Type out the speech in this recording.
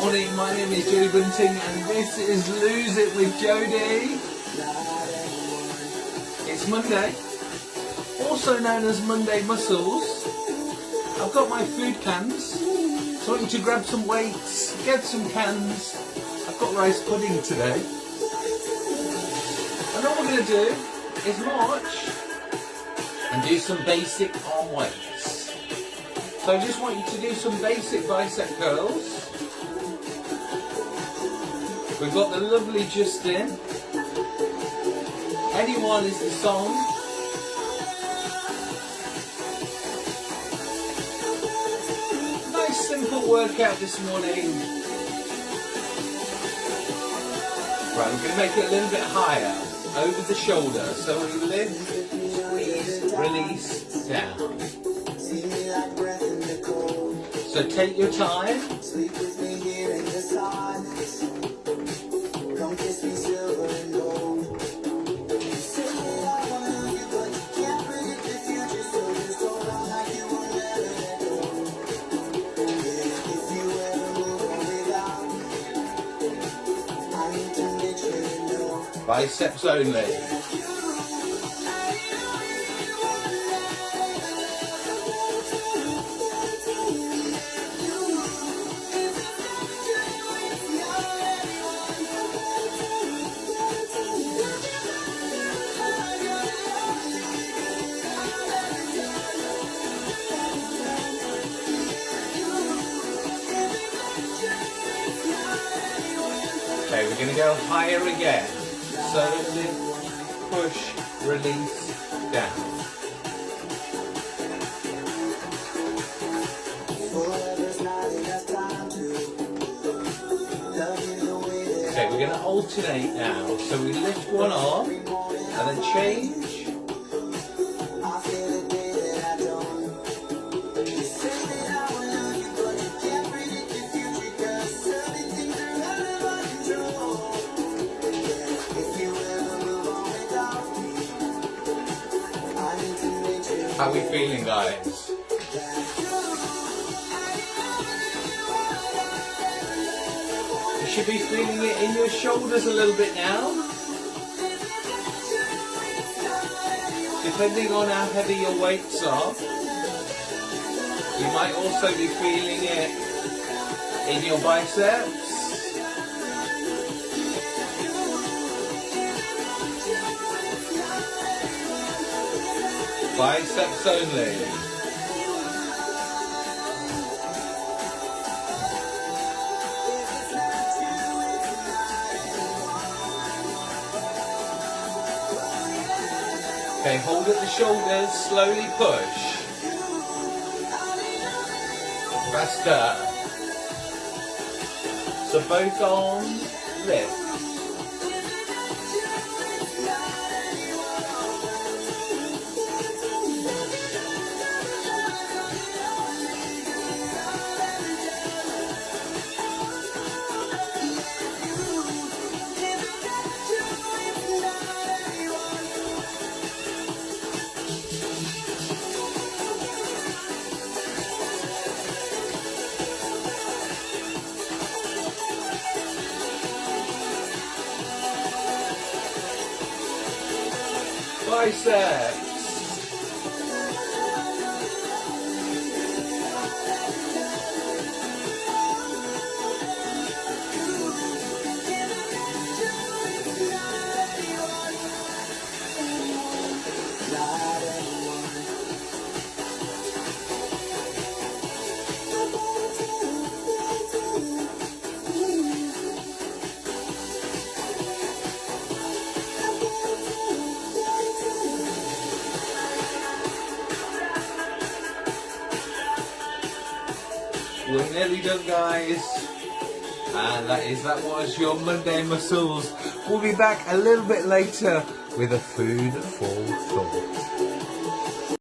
Morning, my name is Jodie Bunting and this is Lose It with Jodie. It's Monday, also known as Monday Muscles. I've got my food cans, so I want you to grab some weights, get some cans. I've got rice pudding today. And all we're going to do is march and do some basic arm weights. So I just want you to do some basic bicep curls. We've got the lovely Justin. Anyone is the song. Nice simple workout this morning. Right, we're going to make it a little bit higher, over the shoulder. So we lift, squeeze, release, down. So take your time. Biceps only. Okay, we're going to go higher again. So push, release, down. Okay, we're going to alternate now. So we lift one arm and then change. How are we feeling, guys? You should be feeling it in your shoulders a little bit now. Depending on how heavy your weights are, you might also be feeling it in your biceps. Biceps only. Okay, hold at the shoulders, slowly push. Faster. So both arms lift. Biceps. We're nearly done guys. And that is that was your Monday muscles. We'll be back a little bit later with a food for thought.